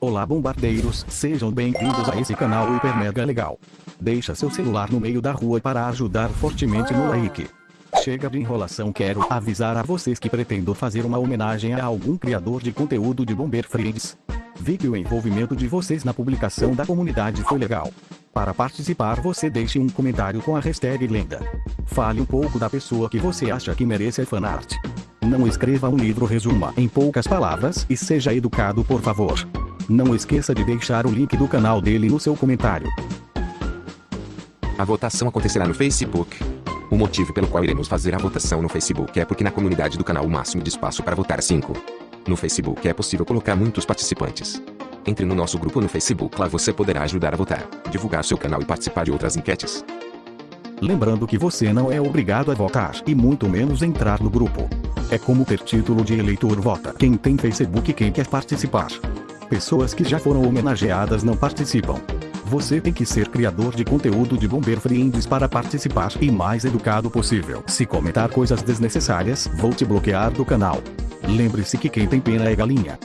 Olá bombardeiros, sejam bem-vindos a esse canal hiper mega legal. Deixa seu celular no meio da rua para ajudar fortemente no like. Chega de enrolação quero avisar a vocês que pretendo fazer uma homenagem a algum criador de conteúdo de Bomber Friends. Vi que o envolvimento de vocês na publicação da comunidade foi legal. Para participar você deixe um comentário com a hashtag lenda. Fale um pouco da pessoa que você acha que merece a fanart. Não escreva um livro resuma em poucas palavras e seja educado por favor. Não esqueça de deixar o link do canal dele no seu comentário. A votação acontecerá no Facebook. O motivo pelo qual iremos fazer a votação no Facebook é porque na comunidade do canal o máximo de espaço para votar é 5. No Facebook é possível colocar muitos participantes. Entre no nosso grupo no Facebook lá você poderá ajudar a votar, divulgar seu canal e participar de outras enquetes. Lembrando que você não é obrigado a votar e muito menos entrar no grupo. É como ter título de eleitor vota quem tem Facebook e quem quer participar. Pessoas que já foram homenageadas não participam. Você tem que ser criador de conteúdo de Bomber Friends para participar e mais educado possível. Se comentar coisas desnecessárias, vou te bloquear do canal. Lembre-se que quem tem pena é galinha.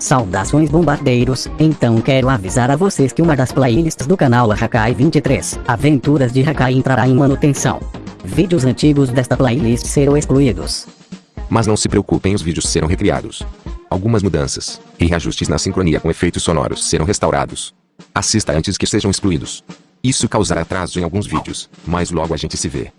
Saudações bombardeiros, então quero avisar a vocês que uma das playlists do canal Hakai 23, Aventuras de Hakai entrará em manutenção. Vídeos antigos desta playlist serão excluídos. Mas não se preocupem os vídeos serão recriados. Algumas mudanças e reajustes na sincronia com efeitos sonoros serão restaurados. Assista antes que sejam excluídos. Isso causará atraso em alguns vídeos, mas logo a gente se vê.